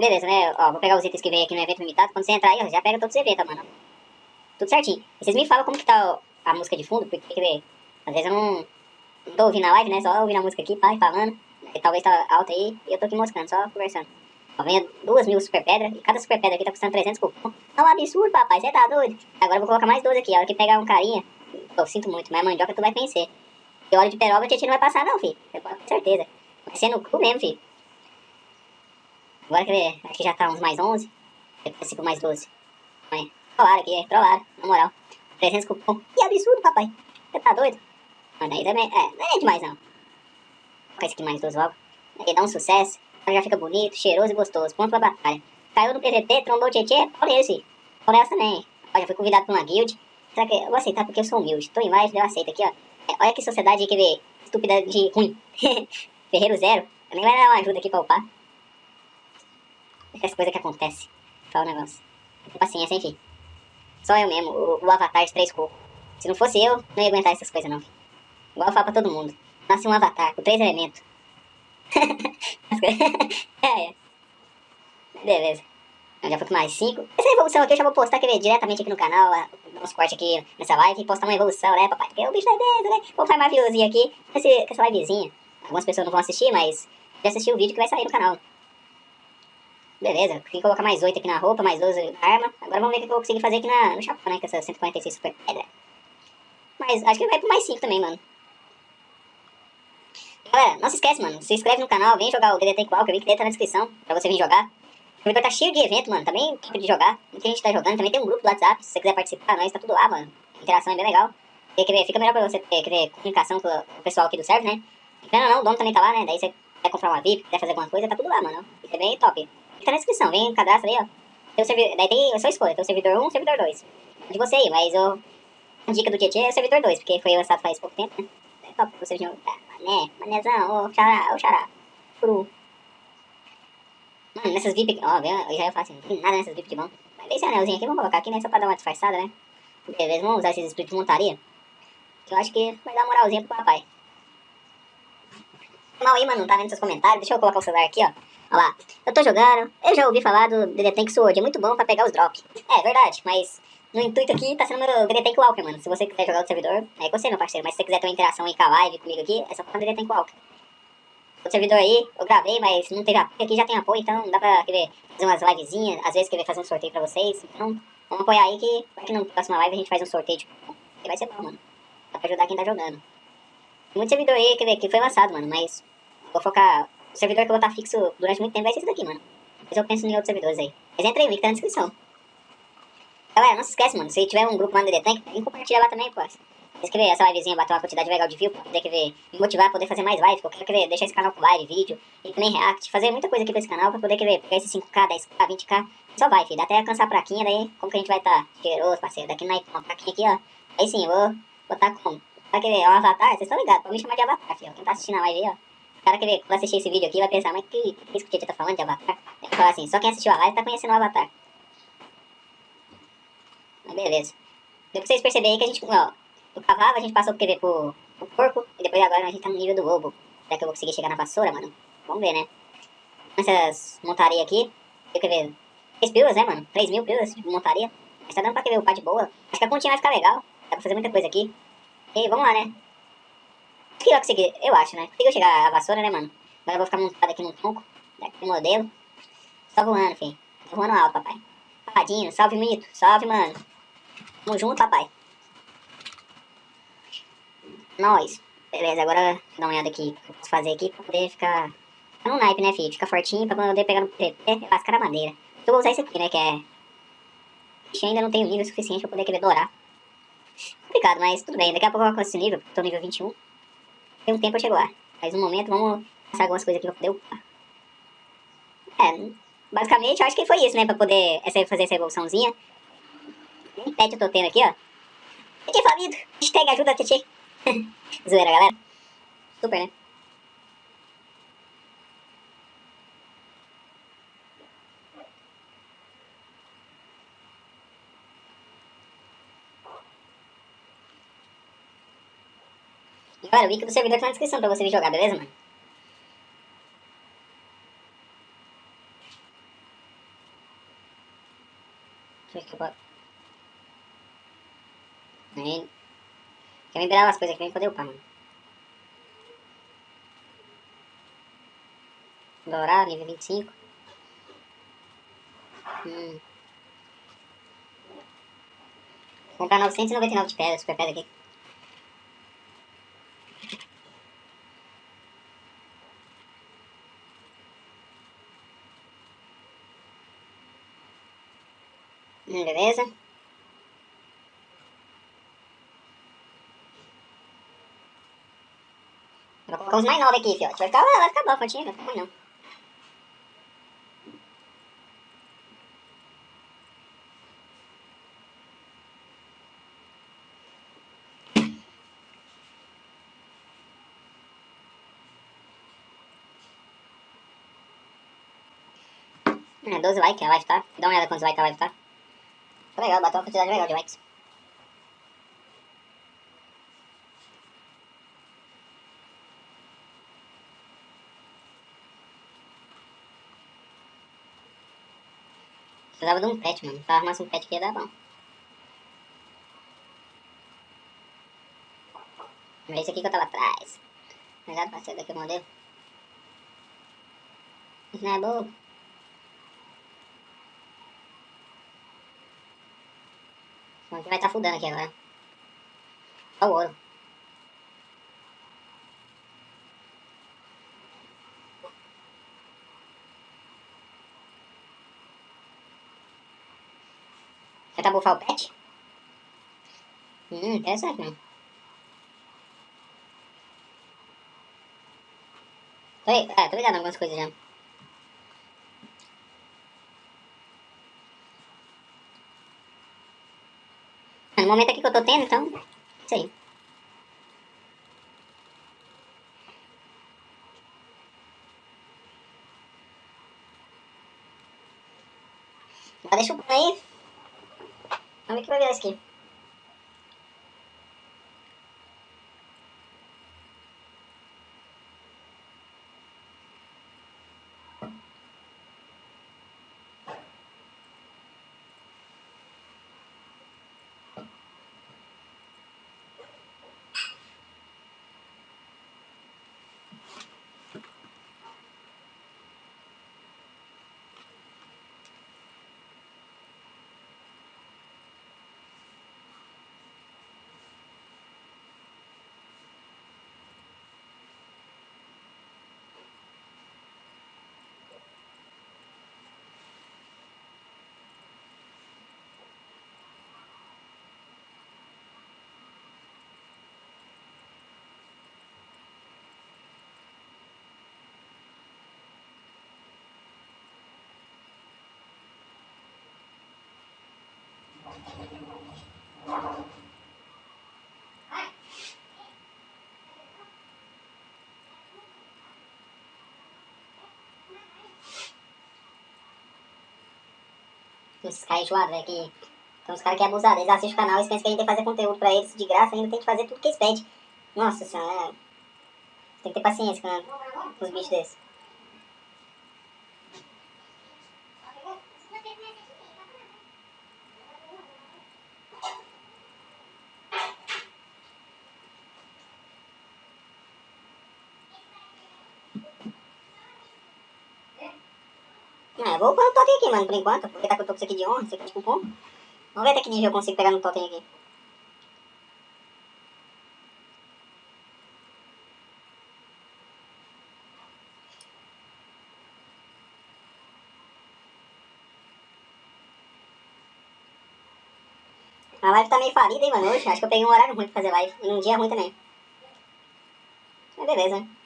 Beleza, né? Ó, vou pegar os itens que veio aqui no evento limitado. Quando você entrar aí, ó, já pega todos os eventos, mano. Tudo certinho. E vocês me falam como que tá a música de fundo, porque às vezes eu não, não tô ouvindo a live, né? Só ouvindo a música aqui, pai, falando. E talvez tá alta aí e eu tô aqui moscando, só conversando. Ó, vem duas mil super pedra e cada super pedra aqui tá custando 300 cupom. É um absurdo, papai, você tá doido? Agora eu vou colocar mais 12 aqui, a hora que pegar um carinha. Eu sinto muito, mas mandioca tu vai vencer. E óleo de peroba a gente não vai passar não, filho. Ter certeza. Vai ser no cu mesmo, filho. Agora quer ver, aqui já tá uns mais 11. Depois esse mais 12. Olha, trollaram aqui, trollaram, na moral. 300 cupom. Que absurdo, papai. Você tá doido? Mas aí também, é, não é demais não. Vou colocar esse aqui mais 12 logo. Aí dá um sucesso. Já fica bonito, cheiroso e gostoso. Ponto pra batalha. Caiu no PVP, trombou o Tietê, olha esse. Olha essa também. Ó, já fui convidado pra uma guild. Será que eu vou aceitar porque eu sou humilde? Tô em mais, eu aceito aqui, ó. É, olha que sociedade que vê estúpida de ruim. Ferreiro zero. Nem vai dar uma ajuda aqui pra upar. Essas coisas que acontecem. Fala o negócio. Paciência, enfim. Só eu mesmo, o, o avatar de três cocos. Se não fosse eu, não ia aguentar essas coisas não. Igual eu falo pra todo mundo. Nasce um avatar com três elementos. é, é. Beleza. Eu já fui com mais 5. Essa evolução aqui eu já vou postar quer ver, diretamente aqui no canal, uns cortes aqui nessa live e postar uma evolução, né, papai? Porque o bicho é dentro, né? Vou farmar viewzinho aqui com essa livezinha. Algumas pessoas não vão assistir, mas já assistiu o vídeo que vai sair no canal. Beleza, consegui colocar mais 8 aqui na roupa, mais 12 na arma. Agora vamos ver o que eu vou conseguir fazer aqui na, no chapéu, né, com essa 146 super pedra. Mas acho que vai pro mais 5 também, mano. Galera, não se esquece, mano. Se inscreve no canal, vem jogar o DDT Qual, que vi que dentro tá na descrição, pra você vir jogar. O servidor tá cheio de evento, mano. Também tempo de jogar. Muita gente tá jogando. Também tem um grupo do WhatsApp. Se você quiser participar, nós tá tudo lá, mano. A interação é bem legal. E, quer ver, fica melhor pra você ter, quer ver, comunicação com o pessoal aqui do server, né? Não, não, não, o dono também tá lá, né? Daí você quer comprar uma VIP, quer fazer alguma coisa, tá tudo lá, mano. Isso é bem top. Fica na descrição, vem, cadastra aí, ó. Tem o servidor, daí tem a sua escolha, tem o servidor 1 e o servidor 2. De você aí, mas eu... A dica do Tietchan é o servidor 2, porque foi lançado faz pouco tempo, né? É top você jogar. Mané, manezão, ô xará, ô xará. Cru. Mano, nessas VIP ó, eu já ia falar assim, não tem nada nessas VIP de bom. Mas esse anelzinho aqui, vamos colocar aqui, né, só pra dar uma disfarçada, né? Beleza, vamos usar esses espíritos de montaria. Que eu acho que vai dar moralzinha pro papai. Mal aí, mano, não tá vendo seus comentários. Deixa eu colocar o celular aqui, ó. Olha lá. Eu tô jogando, eu já ouvi falar do DD Tank Sword, é muito bom pra pegar os drops. É, verdade, mas no intuito aqui tá sendo meu DD Tank Walker, mano. Se você quiser jogar no servidor, é com você, meu parceiro. Mas se você quiser ter uma interação aí com a live comigo aqui, é só o DD Tank Walker. O servidor aí, eu gravei, mas não teve apoio, aqui já tem apoio, então dá pra quer ver, fazer umas livezinhas, às vezes querer fazer um sorteio pra vocês. Então, vamos apoiar aí que, que na próxima live a gente faz um sorteio de que vai ser bom, mano. Dá pra ajudar quem tá jogando. Muito servidor aí, ver, que foi lançado, mano, mas vou focar... O servidor que eu vou estar fixo durante muito tempo vai ser esse daqui, mano. Depois eu penso em outros servidores aí. Mas entra aí, o link tá na descrição. Galera, não se esquece, mano, se tiver um grupo lá no DD Tank, vem compartilhar lá também, pô. Vocês querem ver essa livezinha bater uma quantidade legal de view, pra poder ver, me motivar a poder fazer mais live, eu quero querer deixar esse canal com live, vídeo, e também react, fazer muita coisa aqui pra esse canal, pra poder ver, pegar esse 5k, 10k, 20k, só vai, filho, dá até alcançar a praquinha, daí como que a gente vai estar tá cheiroso, parceiro, daqui na uma praquinha aqui, ó, aí sim, vou botar como, pra querer, um avatar, vocês estão ligados, pode me chamar de avatar, filho, quem tá assistindo a live aí, ó, o cara que vê, quando assistir esse vídeo aqui vai pensar, mas que, isso que o Tietchan tá falando de avatar? Vai falar assim, só quem assistiu a live tá conhecendo o avatar. Mas beleza. Depois vocês perceberem que a gente, ó, do cavalo a gente passou pro, pro, pro porco, e depois agora a gente tá no nível do lobo. Será que eu vou conseguir chegar na vassoura, mano? Vamos ver, né? Essas montarias aqui, eu quero ver, 3 pilas, né, mano? 3 mil pilas de montaria. Mas tá dando pra querer o par de boa. Acho que a continha vai ficar legal. Dá pra fazer muita coisa aqui. E vamos lá, né? Que eu consegui, eu acho, né? Consegui chegar a vassoura, né, mano? Agora eu vou ficar montado aqui no tronco, daqui modelo. Só voando, filho. Tô voando alto, papai. Papadinho, salve, mito. Salve, mano. Tamo junto, papai. Nós. Beleza, agora vou dar uma olhada aqui. O que eu posso fazer aqui pra poder ficar... Ficar no naipe, né, filho? Ficar fortinho pra poder pegar no PP. Lascar a madeira. Eu vou usar esse aqui, né, que é... Ixi, ainda não tenho nível suficiente pra poder querer dourar. Complicado, mas tudo bem. Daqui a pouco eu alcanço esse nível. Tô nível 21. Tem um tempo eu chego lá. Mas no momento, vamos passar algumas coisas aqui pra poder upar. É, basicamente eu acho que foi isso, né? Pra poder essa, fazer essa evoluçãozinha. Nem pet eu tô tendo aqui, ó. Tietê falido. Hashtag ajuda, Tietê. Zoeira, galera. Super, né? Galera, o link do servidor tá na descrição pra você vir jogar, beleza, mano? Aí... Quer virar as coisas aqui, vem poder upar, mano. Dourar, nível 25. Hum. Vou comprar 999 de pedra, super pedra aqui. Hum, beleza. Vou colocar uns mais novos aqui, fiote. Vai ficar, vai ficar bom, fontinha, vai ficar ruim não. É, 12 likes a live tá. Dá uma olhada quantos likes a live tá. Legal, bateu uma quantidade legal de likes. Precisava de um pet, mano. Se eu um pet aqui ia dar bom. É esse aqui que eu tava atrás. Cuidado pra ser daqui o modelo. Isso não é bobo. Senão vai estar tá fudando aqui agora. Olha o ouro. Já tá bufar o pet? Hum, interessante mesmo. Tô, é, tô ligado em algumas coisas já. Momento aqui que eu tô tendo, então, isso aí. Mas deixa o aí. Vamos ver o que vai virar isso aqui. Esses caras enjoados, velho, que... Tem uns caras que é abusado, eles assistem o canal e pensam que a gente tem que fazer conteúdo pra eles de graça, ainda tem que fazer tudo que eles pedem. Nossa senhora, é... Tem que ter paciência com os bichos desses. É, vou pôr o totem aqui, mano, por enquanto. Porque tá com o topo aqui de honra, isso aqui de cupom. Vamos ver até que nível eu consigo pegar no totem aqui. A live tá meio falida, hein, mano, hoje. Acho que eu peguei um horário ruim pra fazer live. E um dia ruim também. Mas beleza, né?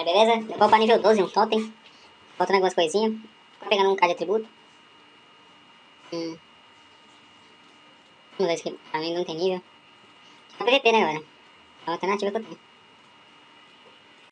Aí, beleza? Levou pra nível 12, um totem. Faltando algumas coisinhas. Pegando um card de atributo. Hum. Vamos ver isso aqui. Pra mim não tem nível. É PVP, né, galera? É a alternativa que eu tenho.